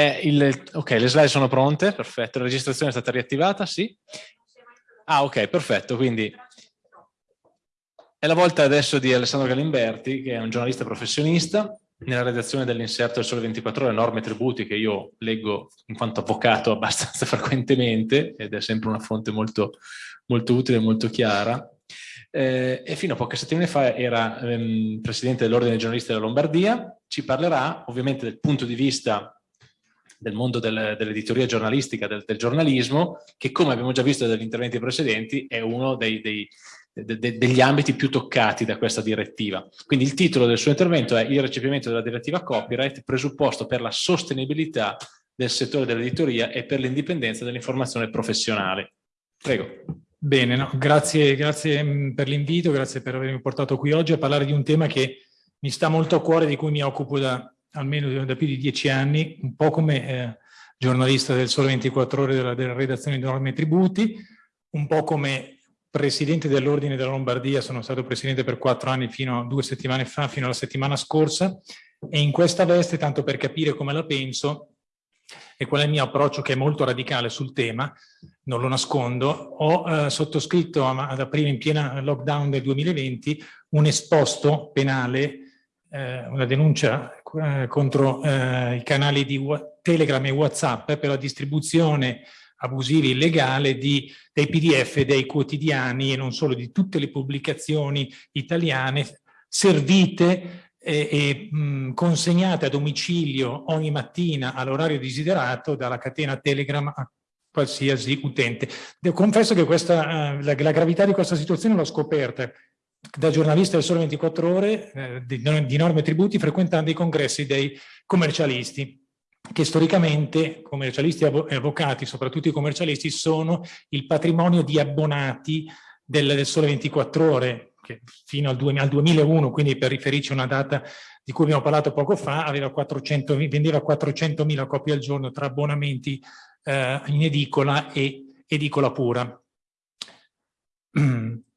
il, ok, le slide sono pronte, perfetto, la registrazione è stata riattivata, sì? Ah, ok, perfetto, quindi è la volta adesso di Alessandro Galimberti, che è un giornalista professionista, nella redazione dell'inserto del Sole 24 Ore, norme e tributi, che io leggo in quanto avvocato abbastanza frequentemente, ed è sempre una fonte molto, molto utile e molto chiara, eh, e fino a poche settimane fa era ehm, presidente dell'Ordine dei giornalisti della Lombardia, ci parlerà ovviamente del punto di vista del mondo del, dell'editoria giornalistica, del, del, giornalismo, che come abbiamo già visto dagli interventi precedenti è uno dei, dei, de, de, degli ambiti più toccati da questa direttiva. Quindi il titolo del suo intervento è il recepimento della direttiva copyright, presupposto per la sostenibilità del settore dell'editoria e per l'indipendenza dell'informazione professionale. Prego. Bene, no, grazie, grazie mm, per l'invito, grazie per avermi portato qui oggi a parlare di un tema che mi sta molto a cuore, di cui mi occupo da almeno da più di dieci anni, un po' come eh, giornalista del Sole 24 Ore della, della redazione di norme e tributi, un po' come presidente dell'Ordine della Lombardia, sono stato presidente per quattro anni fino a due settimane fa, fino alla settimana scorsa, e in questa veste, tanto per capire come la penso, e qual è il mio approccio che è molto radicale sul tema, non lo nascondo, ho eh, sottoscritto ad aprile in piena lockdown del 2020 un esposto penale, eh, una denuncia eh, contro eh, i canali di Telegram e Whatsapp per la distribuzione abusiva e illegale di, dei pdf dei quotidiani e non solo di tutte le pubblicazioni italiane servite e, e mh, consegnate a domicilio ogni mattina all'orario desiderato dalla catena Telegram a qualsiasi utente. Confesso che questa, uh, la, la, gravità di questa situazione l'ho scoperta da giornalista del Sole 24 Ore eh, di, di norme e tributi frequentando i congressi dei commercialisti che storicamente commercialisti e avvocati, soprattutto i commercialisti, sono il patrimonio di abbonati del, del Sole 24 Ore, che fino al, 2001, quindi per riferirci a una data di cui abbiamo parlato poco fa, 400, vendeva 400.000 copie al giorno tra abbonamenti eh, in edicola e edicola pura.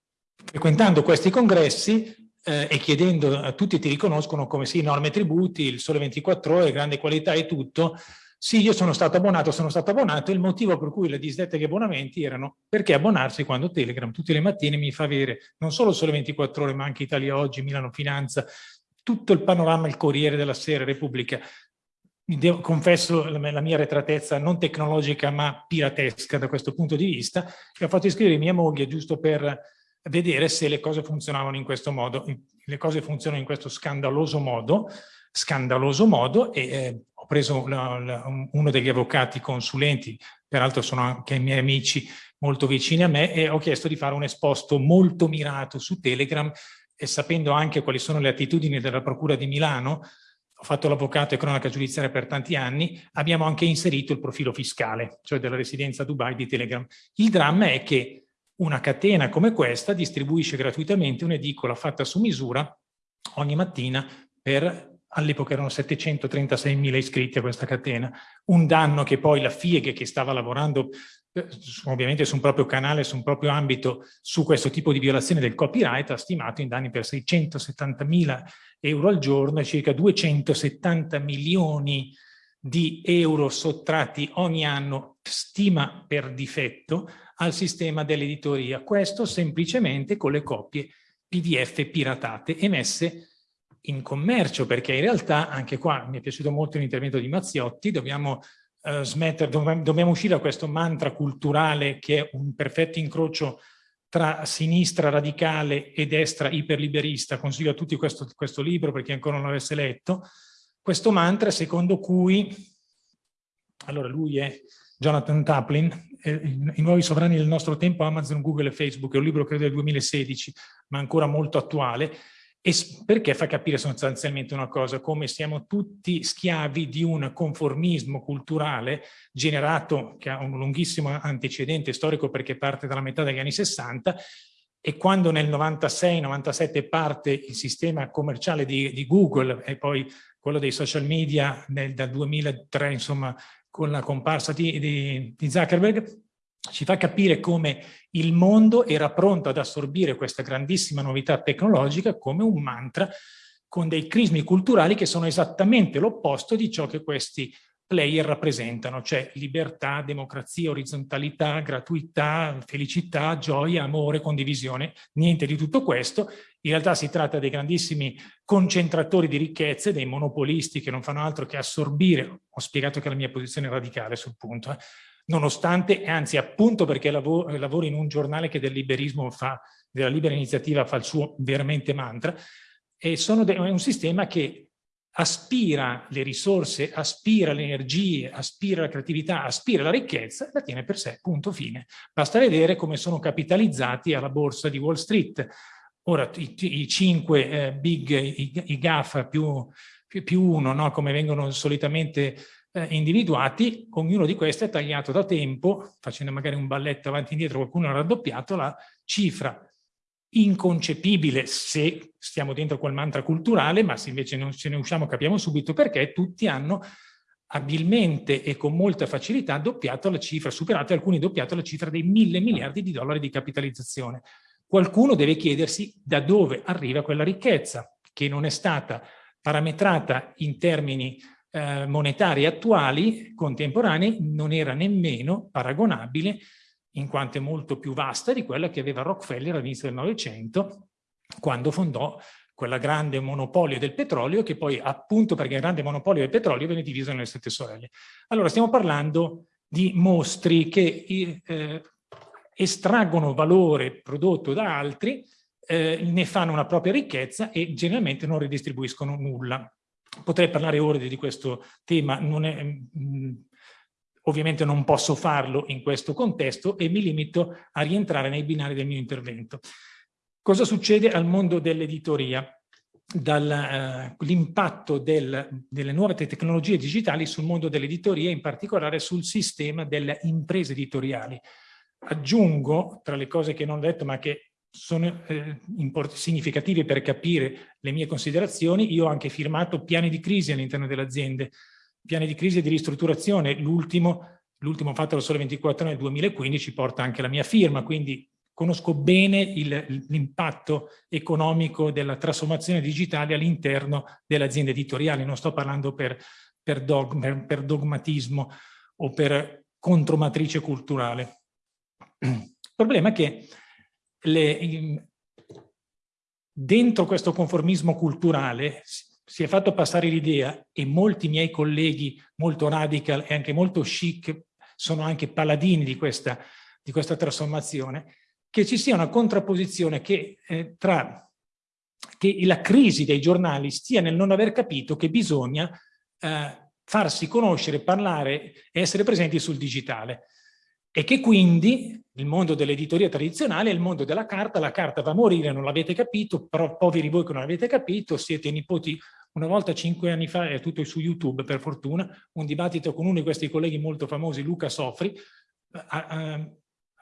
Frequentando questi congressi eh, e chiedendo a tutti ti riconoscono come sì, norme e tributi, il sole 24 ore, grande qualità e tutto, sì, io sono stato abbonato, sono stato abbonato, il motivo per cui le disdette che abbonamenti erano perché abbonarsi quando Telegram tutte le mattine mi fa avere non solo Sole 24 Ore, ma anche Italia Oggi, Milano Finanza, tutto il panorama, il Corriere della Sera, Repubblica. Devo, confesso la, mia retratezza non tecnologica ma piratesca da questo punto di vista, che ho fatto iscrivere mia moglie giusto per vedere se le cose funzionavano in questo modo. Le cose funzionano in questo scandaloso modo, scandaloso modo e eh, ho preso uno degli avvocati consulenti, peraltro sono anche miei amici molto vicini a me, e ho chiesto di fare un esposto molto mirato su Telegram e sapendo anche quali sono le attitudini della Procura di Milano, ho fatto l'avvocato e cronaca giudiziaria per tanti anni, abbiamo anche inserito il profilo fiscale, cioè della residenza a Dubai di Telegram. Il dramma è che una catena come questa distribuisce gratuitamente un'edicola fatta su misura ogni mattina per all'epoca erano 736.000 iscritti a questa catena, un danno che poi la FIEG che stava lavorando eh, ovviamente su un proprio canale, su un proprio ambito, su questo tipo di violazione del copyright ha stimato in danni per 670.000 euro al giorno e circa 270 milioni di euro sottratti ogni anno, stima per difetto, al sistema dell'editoria. Questo semplicemente con le copie PDF piratate emesse in commercio, perché in realtà anche qua mi è piaciuto molto l'intervento di Mazziotti, dobbiamo smettere, dov dobbiamo uscire da questo mantra culturale che è un perfetto incrocio tra sinistra radicale e destra iperliberista, consiglio a tutti questo, questo libro per chi ancora non l'avesse letto, questo mantra secondo cui, allora lui è Jonathan Taplin, i nuovi sovrani del nostro tempo, Amazon, Google e Facebook, è un libro credo del 2016, ma ancora molto attuale, e perché fa capire sostanzialmente una cosa, come siamo tutti schiavi di un conformismo culturale generato, che ha un lunghissimo antecedente storico perché parte dalla metà degli anni 60, e quando nel 96-97 parte il sistema commerciale di, di, Google e poi quello dei social media nel, dal 2003, insomma, con la comparsa di, di, di Zuckerberg, ci fa capire come il mondo era pronto ad assorbire questa grandissima novità tecnologica come un mantra con dei crismi culturali che sono esattamente l'opposto di ciò che questi player rappresentano, cioè libertà, democrazia, orizzontalità, gratuità, felicità, gioia, amore, condivisione, niente di tutto questo. In realtà si tratta dei grandissimi concentratori di ricchezze, dei monopolisti che non fanno altro che assorbire, ho spiegato che la mia posizione è radicale sul punto, eh, nonostante, anzi appunto perché lavoro, lavoro in un giornale che del liberismo fa, della libera iniziativa fa il suo veramente mantra, e sono è un sistema che aspira le risorse, aspira le energie, aspira la creatività, aspira la ricchezza, la tiene per sé, punto fine. Basta vedere come sono capitalizzati alla borsa di Wall Street. Ora i, i cinque eh, big, i, i GAFA più, più, più uno, no? come vengono solitamente eh, individuati, ognuno di questi è tagliato da tempo, facendo magari un balletto avanti e indietro, qualcuno ha raddoppiato la cifra inconcepibile se stiamo dentro quel mantra culturale, ma se invece non ce ne usciamo capiamo subito perché tutti hanno abilmente e con molta facilità doppiato la cifra, superato alcuni doppiato la cifra dei mille miliardi di dollari di capitalizzazione. Qualcuno deve chiedersi da dove arriva quella ricchezza, che non è stata parametrata in termini eh, monetari attuali, contemporanei, non era nemmeno paragonabile in quanto è molto più vasta di quella che aveva Rockefeller all'inizio del Novecento, quando fondò quella grande monopolio del petrolio, che poi appunto perché il grande monopolio del petrolio venne diviso nelle sette sorelle. Allora stiamo parlando di mostri che eh, estraggono valore prodotto da altri, eh, ne fanno una propria ricchezza e generalmente non ridistribuiscono nulla. Potrei parlare ore di questo tema, non è, mh, mm, Ovviamente non posso farlo in questo contesto e mi limito a rientrare nei binari del mio intervento. Cosa succede al mondo dell'editoria? Dall'impatto uh, del, delle nuove tecnologie digitali sul mondo dell'editoria, in particolare sul sistema delle imprese editoriali. Aggiungo, tra le cose che non ho detto ma che sono eh, significative per capire le mie considerazioni, io ho anche firmato piani di crisi all'interno delle aziende piani di crisi e di ristrutturazione, l'ultimo fatto da Sole 24 nel 2015 porta anche la mia firma, quindi conosco bene l'impatto economico della trasformazione digitale all'interno delle aziende editoriali, non sto parlando per, per, dog, per dogmatismo o per contromatrice culturale. Il problema è che le, dentro questo conformismo culturale si è fatto passare l'idea, e molti miei colleghi molto radical e anche molto chic sono anche paladini di questa, di questa trasformazione, che ci sia una contrapposizione che, eh, tra che la crisi dei giornali stia nel non aver capito che bisogna eh, farsi conoscere, parlare e essere presenti sul digitale. E che quindi il mondo dell'editoria tradizionale è il mondo della carta, la carta va a morire, non l'avete capito, però poveri voi che non l'avete capito, siete nipoti una volta, cinque anni fa, è tutto su YouTube per fortuna, un dibattito con uno di questi colleghi molto famosi, Luca Sofri, a, a,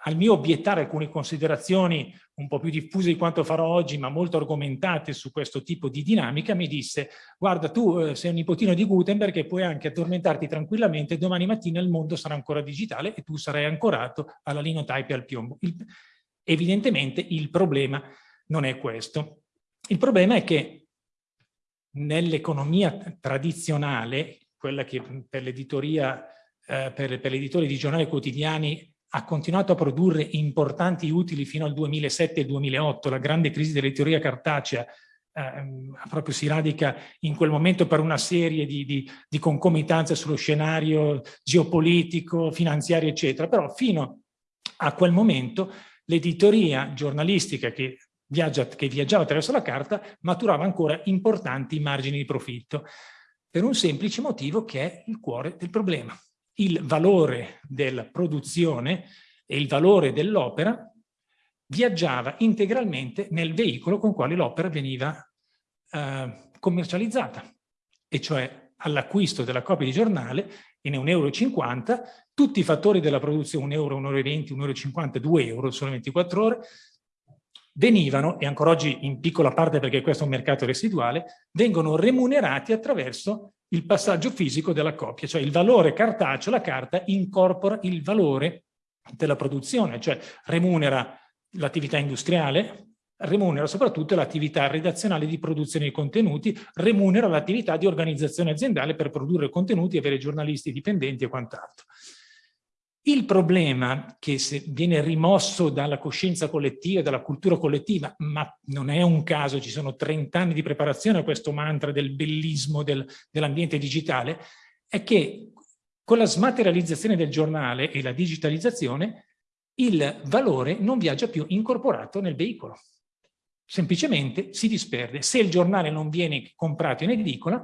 al mio obiettare alcune considerazioni un po' più diffuse di quanto farò oggi, ma molto argomentate su questo tipo di dinamica, mi disse guarda tu eh, sei un nipotino di Gutenberg e puoi anche addormentarti tranquillamente, domani mattina il mondo sarà ancora digitale e tu sarai ancorato alla linotype e al piombo. Il, evidentemente il problema non è questo. Il problema è che nell'economia tradizionale, quella che per l'editoria, eh, per, per l'editore di giornali quotidiani ha continuato a produrre importanti utili fino al 2007 e 2008, la grande crisi dell'editoria cartacea eh, proprio si radica in quel momento per una serie di, di, di concomitanze sullo scenario geopolitico, finanziario, eccetera, però fino a quel momento l'editoria giornalistica che viaggia, che viaggiava attraverso la carta maturava ancora importanti margini di profitto, per un semplice motivo che è il cuore del problema. Il valore della produzione e il valore dell'opera viaggiava integralmente nel veicolo con quale l'opera veniva eh, commercializzata, e cioè all'acquisto della copia di giornale in 1,50 euro, tutti i fattori della produzione, 1 euro, 1,20 euro, 1,50 euro, 2 euro, solo 24 ore, venivano, e ancora oggi in piccola parte perché questo è un mercato residuale, vengono remunerati attraverso il passaggio fisico della copia, cioè il valore cartaceo, la carta incorpora il valore della produzione, cioè remunera l'attività industriale, remunera soprattutto l'attività redazionale di produzione di contenuti, remunera l'attività di organizzazione aziendale per produrre contenuti, avere giornalisti dipendenti e quant'altro. Il problema che viene rimosso dalla coscienza collettiva, dalla cultura collettiva, ma non è un caso, ci sono 30 anni di preparazione a questo mantra del bellismo del, dell'ambiente digitale, è che con la smaterializzazione del giornale e la digitalizzazione il valore non viaggia più incorporato nel veicolo. Semplicemente si disperde. Se il giornale non viene comprato in edicola,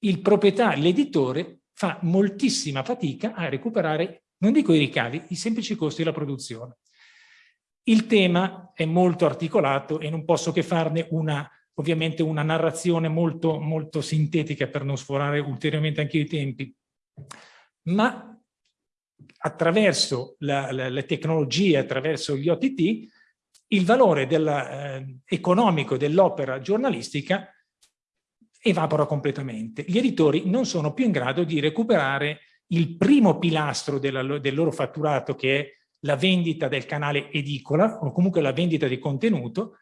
il proprietario, l'editore, fa moltissima fatica a recuperare non dico i ricavi, i semplici costi della produzione. Il tema è molto articolato e non posso che farne una, ovviamente una narrazione molto, molto sintetica per non sforare ulteriormente anche i tempi. Ma attraverso la, la, le tecnologie, attraverso gli OTT, il valore della, eh, economico dell'opera giornalistica evapora completamente. Gli editori non sono più in grado di recuperare il primo pilastro della, del loro fatturato che è la vendita del canale edicola o comunque la vendita di contenuto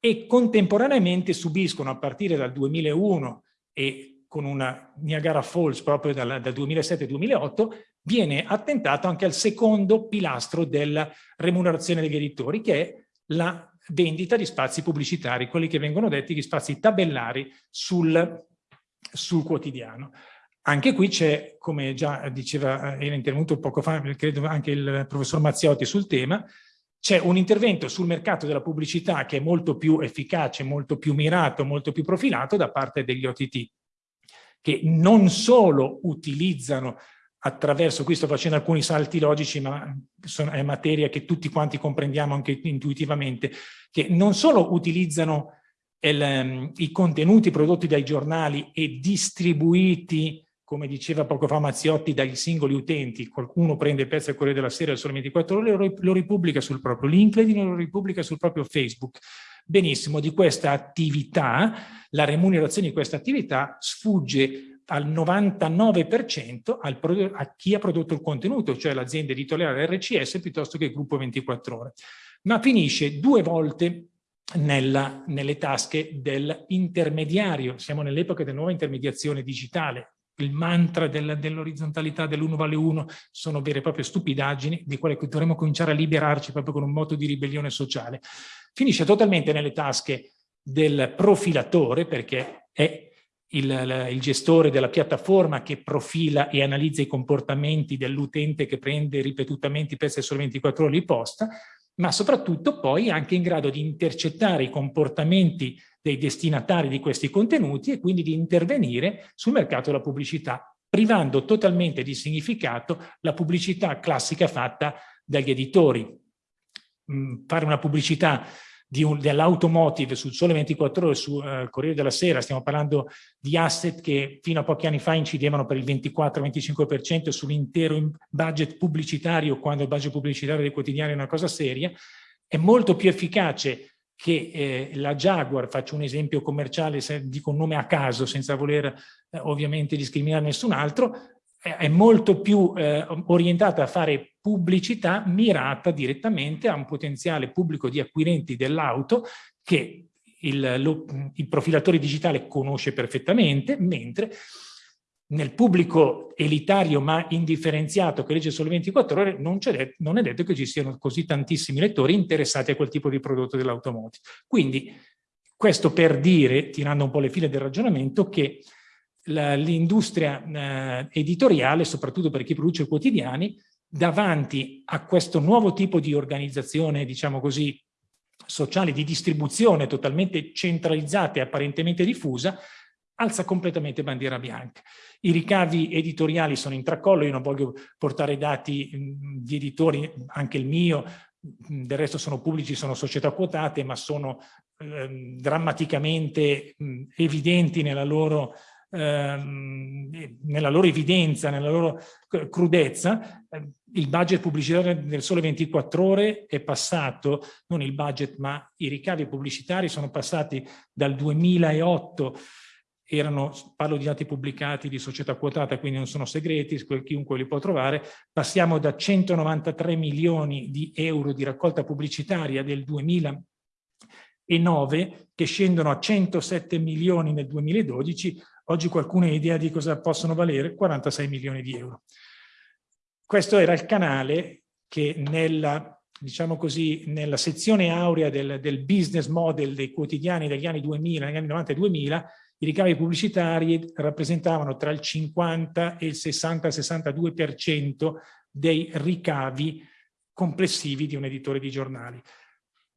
e contemporaneamente subiscono a partire dal 2001 e con una Niagara Falls proprio dal, dal 2007-2008 viene attentato anche al secondo pilastro della remunerazione degli editori che è la vendita di spazi pubblicitari, quelli che vengono detti gli spazi tabellari sul, sul quotidiano. Anche qui c'è, come già diceva, eh, era intervenuto poco fa, credo anche il professor Mazziotti sul tema, c'è un intervento sul mercato della pubblicità che è molto più efficace, molto più mirato, molto più profilato da parte degli OTT, che non solo utilizzano attraverso, qui sto facendo alcuni salti logici, ma è materia che tutti quanti comprendiamo anche intuitivamente, che non solo utilizzano il, um, i contenuti prodotti dai giornali e distribuiti come diceva poco fa Mazziotti, dagli singoli utenti, qualcuno prende il pezzo del Corriere della Sera solo 24 ore e lo ripubblica sul proprio LinkedIn lo ripubblica sul proprio Facebook. Benissimo, di questa attività, la remunerazione di questa attività sfugge al 99% al a chi ha prodotto il contenuto, cioè l'azienda editoriale RCS piuttosto che il gruppo 24 ore, ma finisce due volte nella, nelle tasche dell'intermediario. Siamo nell'epoca della nuova intermediazione digitale, il mantra del, dell'orizzontalità dell'uno vale uno sono vere e proprie stupidaggini di quale dovremmo cominciare a liberarci proprio con un moto di ribellione sociale. Finisce totalmente nelle tasche del profilatore perché è il, il, gestore della piattaforma che profila e analizza i comportamenti dell'utente che prende ripetutamente i pezzi solo 24 ore di posta, ma soprattutto poi anche in grado di intercettare i comportamenti dei destinatari di questi contenuti e quindi di intervenire sul mercato della pubblicità, privando totalmente di significato la pubblicità classica fatta dagli editori. Mm, fare una pubblicità dell'automotive sul Sole 24 Ore, sul uh, Corriere della Sera, stiamo parlando di asset che fino a pochi anni fa incidevano per il 24-25% sull'intero budget pubblicitario, quando il budget pubblicitario dei quotidiani è una cosa seria, è molto più efficace che eh, la Jaguar, faccio un esempio commerciale, se dico un nome a caso senza voler eh, ovviamente discriminare nessun altro, è, molto più eh, orientata a fare pubblicità mirata direttamente a un potenziale pubblico di acquirenti dell'auto che il, lo, il profilatore digitale conosce perfettamente, mentre nel pubblico elitario ma indifferenziato che legge solo 24 ore non, è, non è detto che ci siano così tantissimi lettori interessati a quel tipo di prodotto dell'automotive. Quindi questo per dire, tirando un po' le file del ragionamento, che l'industria eh, editoriale, soprattutto per chi produce quotidiani, davanti a questo nuovo tipo di organizzazione, diciamo così, sociale di distribuzione totalmente centralizzata e apparentemente diffusa, alza completamente bandiera bianca. I ricavi editoriali sono in tracollo, io non voglio portare dati di editori, anche il mio, del resto sono pubblici, sono società quotate, ma sono eh, drammaticamente mh, evidenti nella loro, eh, nella loro evidenza, nella loro crudezza. Il budget pubblicitario del Sole 24 Ore è passato, non il budget, ma i ricavi pubblicitari sono passati dal 2008 erano, parlo di dati pubblicati di società quotata, quindi non sono segreti, chiunque li può trovare, passiamo da 193 milioni di euro di raccolta pubblicitaria del 2000 e 9 che scendono a 107 milioni nel 2012, oggi qualcuno ha idea di cosa possono valere? 46 milioni di euro. Questo era il canale che nella, diciamo così, nella sezione aurea del, del business model dei quotidiani degli anni 2000, negli anni 90 e 2000, i ricavi pubblicitari rappresentavano tra il 50 e il 60-62% dei ricavi complessivi di un editore di giornali.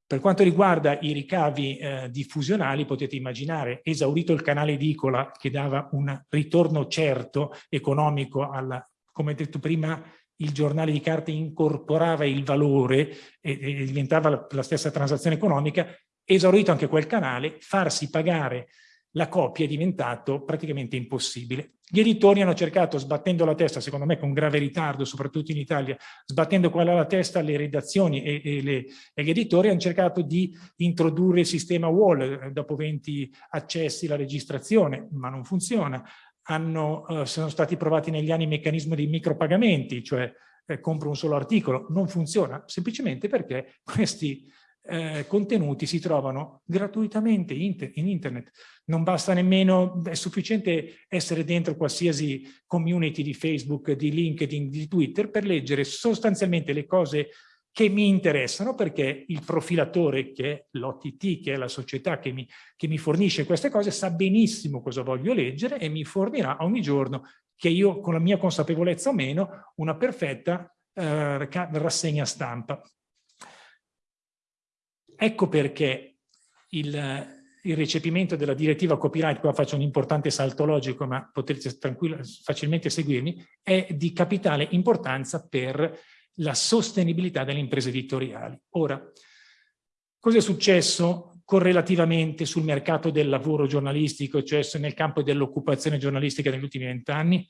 Per quanto riguarda i ricavi eh, diffusionali, potete immaginare, esaurito il canale edicola che dava un ritorno certo economico alla, come detto prima, il giornale di carta incorporava il valore e, e diventava la, la stessa transazione economica, esaurito anche quel canale, farsi pagare la copia è diventato praticamente impossibile. Gli editori hanno cercato, sbattendo la testa, secondo me con grave ritardo, soprattutto in Italia, sbattendo qua la testa alle redazioni e, e, le, e, gli editori hanno cercato di introdurre il sistema wall, eh, dopo 20 accessi la registrazione, ma non funziona. Hanno, uh, sono stati provati negli anni il meccanismo dei micropagamenti, cioè eh, compro un solo articolo, non funziona, semplicemente perché questi eh, contenuti si trovano gratuitamente in internet. Non basta nemmeno, è sufficiente essere dentro qualsiasi community di Facebook, di LinkedIn, di Twitter per leggere sostanzialmente le cose che mi interessano perché il profilatore che è l'OTT, che è la società che mi, che mi fornisce queste cose, sa benissimo cosa voglio leggere e mi fornirà ogni giorno che io, con la mia consapevolezza o meno, una perfetta eh, rassegna stampa. Ecco perché il, il recepimento della direttiva copyright, qua faccio un importante salto logico, ma potete facilmente seguirmi, è di capitale importanza per la sostenibilità delle imprese editoriali. Ora, cosa è successo correlativamente sul mercato del lavoro giornalistico, cioè nel campo dell'occupazione giornalistica negli ultimi vent'anni?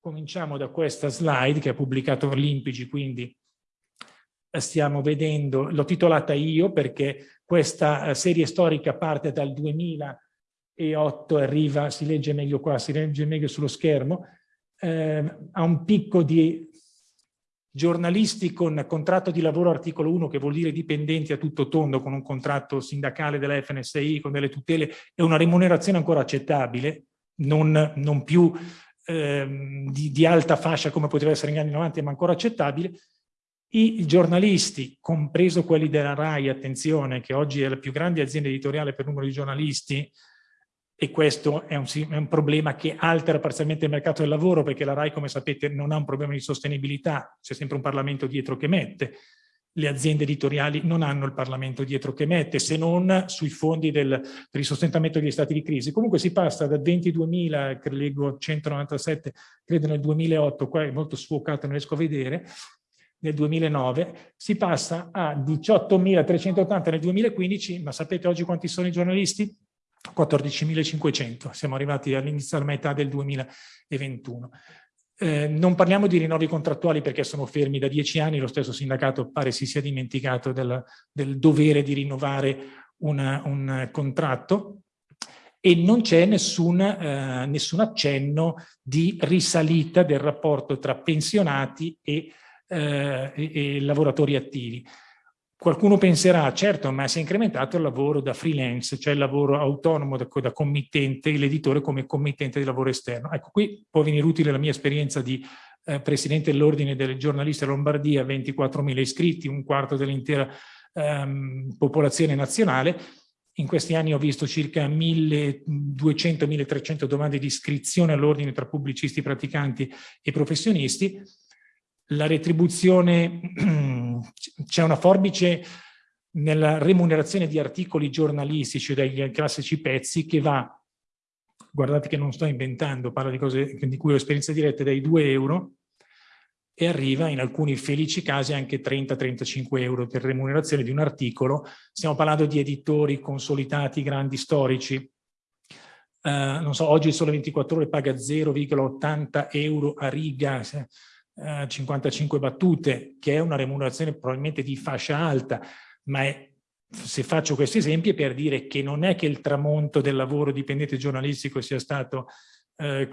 Cominciamo da questa slide che ha pubblicato Limpigi, quindi stiamo vedendo, l'ho titolata io perché questa eh, serie storica parte dal 2008, arriva, si legge meglio qua, si legge meglio sullo schermo, eh, ha un picco di giornalisti con contratto di lavoro articolo 1, che vuol dire dipendenti a tutto tondo, con un contratto sindacale della FNSI, con delle tutele e una remunerazione ancora accettabile, non, non più eh, di, di, alta fascia come poteva essere negli anni 90, ma ancora accettabile, i giornalisti, compreso quelli della RAI, attenzione, che oggi è la più grande azienda editoriale per numero di giornalisti, e questo è un, è un, problema che altera parzialmente il mercato del lavoro, perché la RAI, come sapete, non ha un problema di sostenibilità, c'è sempre un Parlamento dietro che mette. Le aziende editoriali non hanno il Parlamento dietro che mette, se non sui fondi del, per il sostentamento degli stati di crisi. Comunque si passa da 22.000, leggo 197, credo nel 2008, qua è molto sfocato, non riesco a vedere, nel 2009, si passa a 18.380 nel 2015, ma sapete oggi quanti sono i giornalisti? 14.500, siamo arrivati all'inizio alla metà del 2021. Eh, non parliamo di rinnovi contrattuali perché sono fermi da dieci anni, lo stesso sindacato pare si sia dimenticato del, del dovere di rinnovare una, un contratto e non c'è nessun, eh, nessun accenno di risalita del rapporto tra pensionati e eh, e, e lavoratori attivi. Qualcuno penserà, certo, ma si è incrementato il lavoro da freelance, cioè il lavoro autonomo da, da committente, l'editore come committente di lavoro esterno. Ecco, qui può venire utile la mia esperienza di eh, presidente dell'Ordine delle giornaliste Lombardia, 24.000 iscritti, un quarto dell'intera ehm, popolazione nazionale. In questi anni ho visto circa 1.200-1.300 domande di iscrizione all'ordine tra pubblicisti, praticanti e professionisti la retribuzione, c'è una forbice nella remunerazione di articoli giornalistici dai classici pezzi che va, guardate che non sto inventando, parlo di cose di cui ho esperienza diretta, dai 2 euro e arriva in alcuni felici casi anche 30-35 euro per remunerazione di un articolo. Stiamo parlando di editori consolidati, grandi storici. Uh, non so, oggi il Sole 24 Ore paga 0,80 euro a riga, 55 eh, battute, che è una remunerazione probabilmente di fascia alta, ma è, se faccio questi esempi è per dire che non è che il tramonto del lavoro dipendente giornalistico sia stato eh,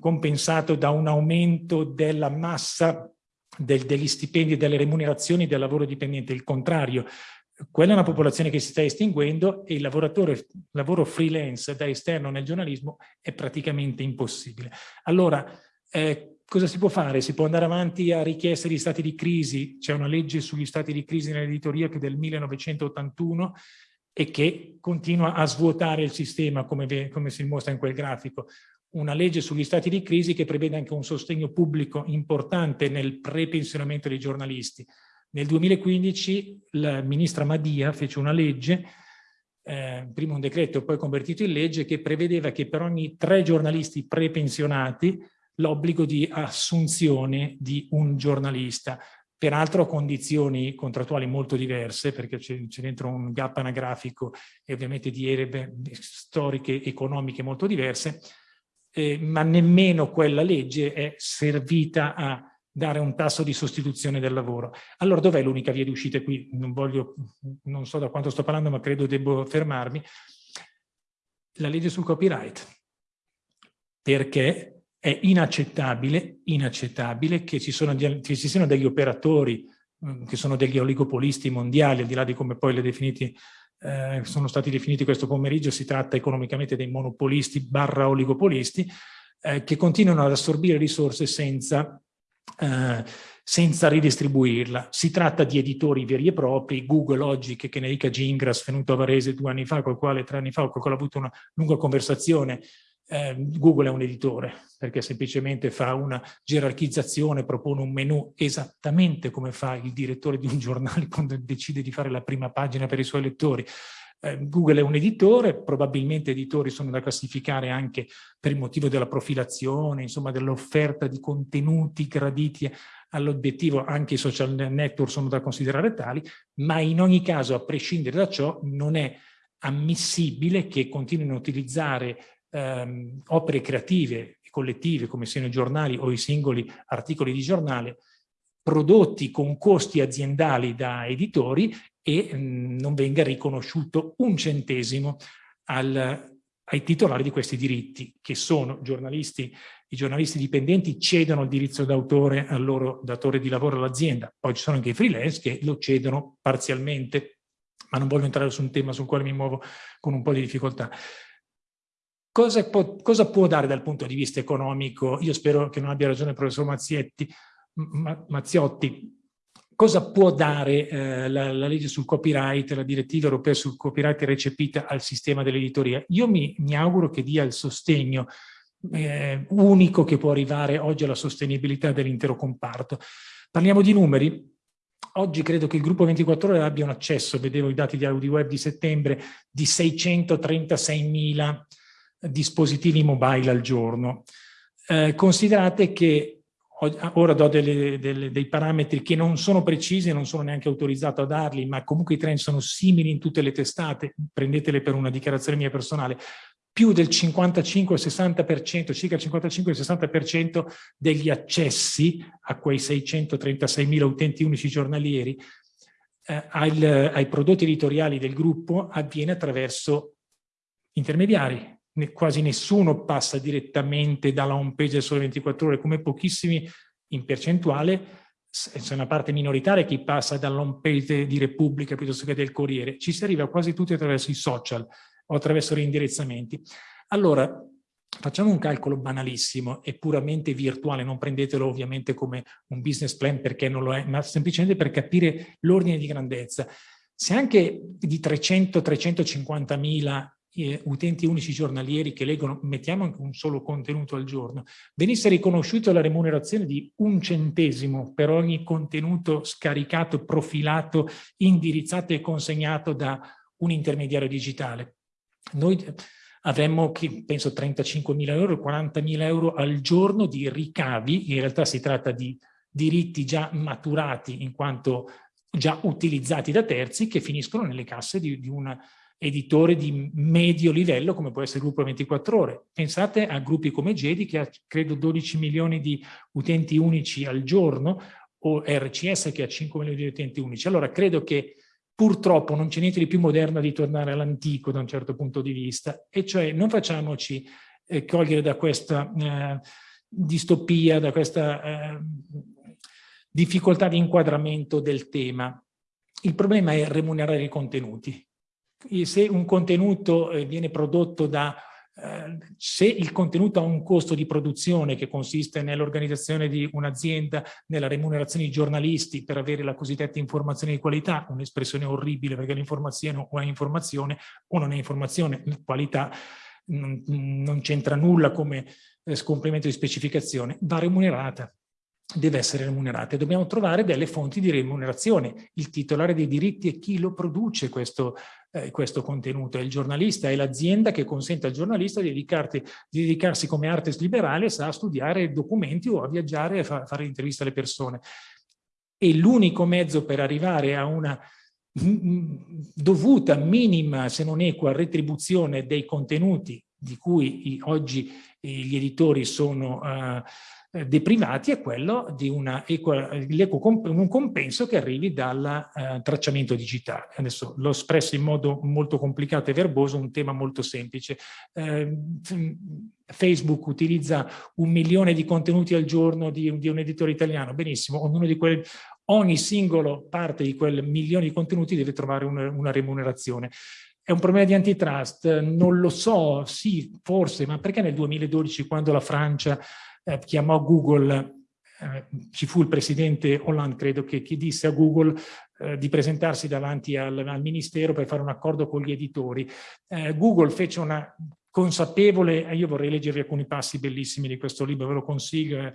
compensato da un aumento della massa del, degli stipendi e delle remunerazioni del lavoro dipendente, il contrario, quella è una popolazione che si sta estinguendo e il lavoro freelance da esterno nel giornalismo è praticamente impossibile. Allora, eh, cosa si può fare? Si può andare avanti a richieste di stati di crisi, c'è una legge sugli stati di crisi nell'editoria che è del 1981 e che continua a svuotare il sistema come, come si mostra in quel grafico. Una legge sugli stati di crisi che prevede anche un sostegno pubblico importante nel prepensionamento dei giornalisti nel 2015 la ministra Madia fece una legge, eh, prima un decreto poi convertito in legge, che prevedeva che per ogni tre giornalisti prepensionati l'obbligo di assunzione di un giornalista, peraltro a condizioni contrattuali molto diverse, perché c'è dentro un gap anagrafico e ovviamente di erbe storiche, economiche molto diverse, eh, ma nemmeno quella legge è servita a dare un tasso di sostituzione del lavoro. Allora dov'è l'unica via di uscita qui? Non, voglio, non so da quanto sto parlando, ma credo devo fermarmi. La legge sul copyright. Perché è inaccettabile, inaccettabile che ci, sono, che ci siano degli operatori mm, che sono degli oligopolisti mondiali, al di là di come poi le definiti, eh, sono stati definiti questo pomeriggio, si tratta economicamente dei monopolisti barra oligopolisti, eh, che continuano ad assorbire risorse senza eh, senza ridistribuirla. Si tratta di editori veri e propri, Google oggi, che, che ne dica Gingras, venuto a Varese due anni fa, col quale tre anni fa, con il quale ho avuto una lunga conversazione, eh, Google è un editore, perché semplicemente fa una gerarchizzazione, propone un menu esattamente come fa il direttore di un giornale quando decide di fare la prima pagina per i suoi lettori. Eh, Google è un editore, probabilmente editori sono da classificare anche per il motivo della profilazione, insomma dell'offerta di contenuti graditi all'obiettivo, anche i social network sono da considerare tali, ma in ogni caso, a prescindere da ciò, non è ammissibile che continuino a utilizzare ehm, opere creative e collettive, come siano i giornali o i singoli articoli di giornale, prodotti con costi aziendali da editori e mh, mm, non venga riconosciuto un centesimo al, ai titolari di questi diritti, che sono giornalisti, i giornalisti dipendenti cedono il diritto d'autore al loro datore di lavoro all'azienda, poi ci sono anche i freelance che lo cedono parzialmente, ma non voglio entrare su un tema sul quale mi muovo con un po' di difficoltà. Cosa può, cosa può dare dal punto di vista economico? Io spero che non abbia ragione il professor Mazzietti, Mazziotti, cosa può dare eh, la, la, legge sul copyright, la direttiva europea sul copyright recepita al sistema dell'editoria? Io mi, mi, auguro che dia il sostegno eh, unico che può arrivare oggi alla sostenibilità dell'intero comparto. Parliamo di numeri. Oggi credo che il gruppo 24 ore abbia un accesso, vedevo i dati di AudiWeb di settembre, di 636.000 dispositivi mobile al giorno. Eh, considerate che ora do delle, delle, dei parametri che non sono precisi, non sono neanche autorizzato a darli, ma comunque i trend sono simili in tutte le testate, prendetele per una dichiarazione mia personale, più del 55-60%, circa il 55-60% degli accessi a quei 636.000 utenti unici giornalieri eh, ai, ai prodotti editoriali del gruppo avviene attraverso intermediari, quasi nessuno passa direttamente dalla home page del Sole 24 Ore, come pochissimi in percentuale, c'è una parte minoritaria che passa dalla home page di Repubblica piuttosto che del Corriere, ci si arriva quasi tutti attraverso i social o attraverso reindirezzamenti. Allora, facciamo un calcolo banalissimo e puramente virtuale, non prendetelo ovviamente come un business plan perché non lo è, ma semplicemente per capire l'ordine di grandezza. Se anche di 300-350 mila eh, utenti unici giornalieri che leggono, mettiamo anche un solo contenuto al giorno, venisse riconosciuta la remunerazione di un centesimo per ogni contenuto scaricato, profilato, indirizzato e consegnato da un intermediario digitale. Noi avremmo, penso, 35.000 euro, 40.000 euro al giorno di ricavi, in realtà si tratta di diritti già maturati in quanto già utilizzati da terzi che finiscono nelle casse di, di una editore di medio livello come può essere il gruppo 24 ore. Pensate a gruppi come Gedi che ha credo 12 milioni di utenti unici al giorno o RCS che ha 5 milioni di utenti unici. Allora credo che purtroppo non c'è niente di più moderno di tornare all'antico da un certo punto di vista e cioè non facciamoci eh, cogliere da questa eh, distopia, da questa eh, difficoltà di inquadramento del tema il problema è remunerare i contenuti. Se un contenuto eh, viene prodotto da eh, se il contenuto ha un costo di produzione che consiste nell'organizzazione di un'azienda, nella remunerazione di giornalisti per avere la cosiddetta informazione di qualità, un'espressione orribile perché l'informazione o è informazione o non è informazione, qualità non, non c'entra nulla come eh, scomprimento di specificazione, va remunerata deve essere remunerata e dobbiamo trovare delle fonti di remunerazione. Il titolare dei diritti è chi lo produce questo, eh, questo contenuto, è il giornalista, è l'azienda che consente al giornalista di, di, dedicarsi come artes liberales a studiare documenti o a viaggiare e fa, fare interviste alle persone. E l'unico mezzo per arrivare a una dovuta, minima, se non equa, retribuzione dei contenuti di cui oggi gli editori sono uh, eh, è quello di una un compenso che arrivi dal eh, tracciamento digitale. Adesso l'ho espresso in modo molto complicato e verboso, un tema molto semplice. Eh, Facebook utilizza un milione di contenuti al giorno di, di un editore italiano, benissimo, ognuno di quelli, ogni singolo parte di quel milione di contenuti deve trovare una, una remunerazione. È un problema di antitrust? Non lo so, sì, forse, ma perché nel 2012 quando la Francia eh, chiamò Google, eh, ci fu il presidente Hollande, credo, che, che disse a Google eh, di presentarsi davanti al, al, ministero per fare un accordo con gli editori. Eh, Google fece una consapevole, io vorrei leggervi alcuni passi bellissimi di questo libro, ve lo consiglio eh,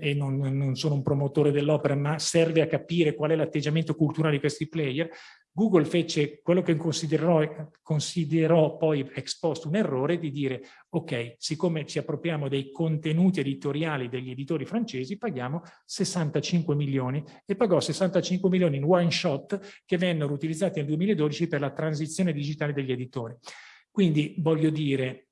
e non, non sono un promotore dell'opera, ma serve a capire qual è l'atteggiamento culturale di questi player. Google fece quello che considerò, considerò poi ex post un errore di dire ok, siccome ci appropriamo dei contenuti editoriali degli editori francesi, paghiamo 65 milioni e pagò 65 milioni in one shot che vennero utilizzati nel 2012 per la transizione digitale degli editori. Quindi voglio dire,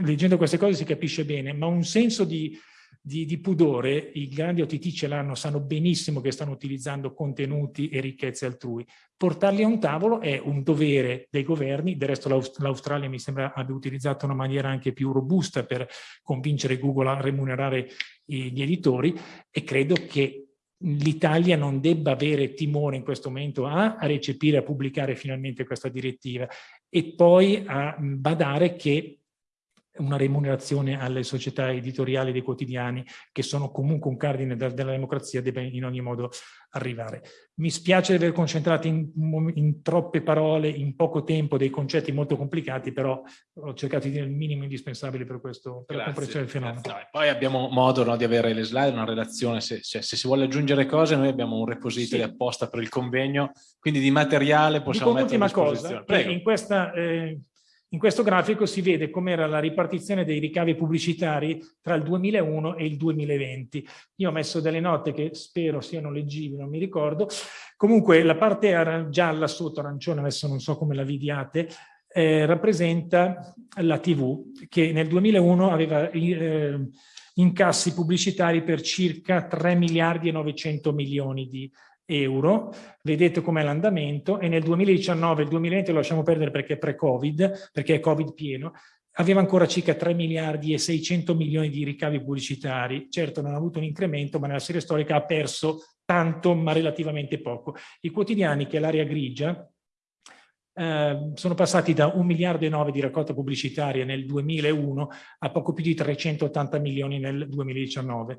leggendo queste cose si capisce bene, ma un senso di, di, di pudore, i grandi OTT ce l'hanno, sanno benissimo che stanno utilizzando contenuti e ricchezze altrui. Portarli a un tavolo è un dovere dei governi, del resto l'Australia mi sembra abbia utilizzato una maniera anche più robusta per convincere Google a remunerare gli editori e credo che l'Italia non debba avere timore in questo momento a, a recepire, a pubblicare finalmente questa direttiva e poi a badare che una remunerazione alle società editoriali dei quotidiani che sono comunque un cardine della democrazia deve in ogni modo arrivare. Mi spiace aver concentrato in, in, troppe parole, in poco tempo, dei concetti molto complicati, però ho cercato di dire il minimo indispensabile per, questo, per la comprensione del fenomeno. No, poi abbiamo modo no, di avere le slide, una relazione, se, se, se, si vuole aggiungere cose noi abbiamo un repository sì. apposta per il convegno, quindi di materiale possiamo Dico mettere a disposizione. Cosa, in questa... Eh, in questo grafico si vede com'era la ripartizione dei ricavi pubblicitari tra il 2001 e il 2020. Io ho messo delle note che spero siano leggibili, non mi ricordo. Comunque la parte gialla sotto, arancione, adesso non so come la vediate, eh, rappresenta la TV che nel 2001 aveva eh, incassi pubblicitari per circa 3 miliardi e 900 milioni di euro, vedete com'è l'andamento e nel 2019, il 2020 lo lasciamo perdere perché è pre-Covid, perché è Covid pieno, aveva ancora circa 3 miliardi e 600 milioni di ricavi pubblicitari, certo non ha avuto un incremento ma nella serie storica ha perso tanto ma relativamente poco. I quotidiani che è l'area grigia eh, sono passati da 1 miliardo e 9 di raccolta pubblicitaria nel 2001 a poco più di 380 milioni nel 2019.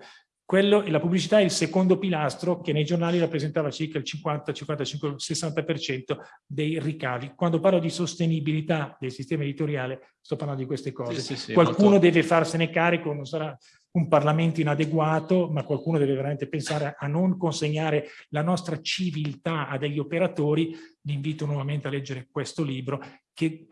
Quello, la pubblicità è il secondo pilastro che nei giornali rappresentava circa il 50, 55, 60% dei ricavi. Quando parlo di sostenibilità del sistema editoriale sto parlando di queste cose. Sì, sì, qualcuno molto... deve farsene carico, non sarà un Parlamento inadeguato, ma qualcuno deve veramente pensare a non consegnare la nostra civiltà a degli operatori. Vi invito nuovamente a leggere questo libro che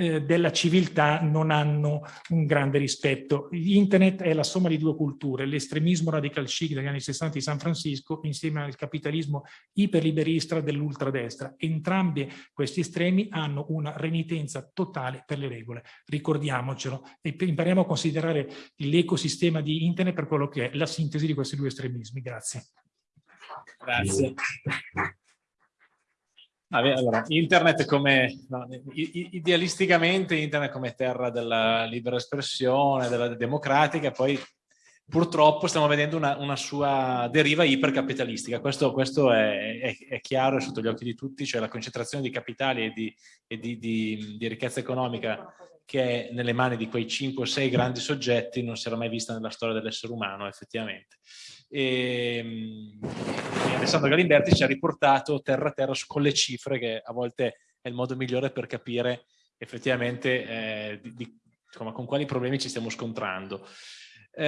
eh, della civiltà non hanno un grande rispetto. Internet è la somma di due culture, l'estremismo radical chic degli anni 60 di San Francisco insieme al capitalismo iperliberista dell'ultradestra. Entrambi questi estremi hanno una renitenza totale per le regole, ricordiamocelo, e impariamo a considerare l'ecosistema di Internet per quello che è la sintesi di questi due estremismi. Grazie. Grazie. Allora, internet come, no, idealisticamente internet come terra della libera espressione, della democratica, poi purtroppo stiamo vedendo una, una sua deriva ipercapitalistica. Questo, questo è, è, è, chiaro e sotto gli occhi di tutti, cioè la concentrazione di capitali e di, e di, di, di ricchezza economica che è nelle mani di quei 5 o 6 grandi soggetti non si era mai vista nella storia dell'essere umano effettivamente. E, e Alessandro Galimberti ci ha riportato terra a terra con le cifre che a volte è il modo migliore per capire effettivamente eh, di, di, insomma, con quali problemi ci stiamo scontrando.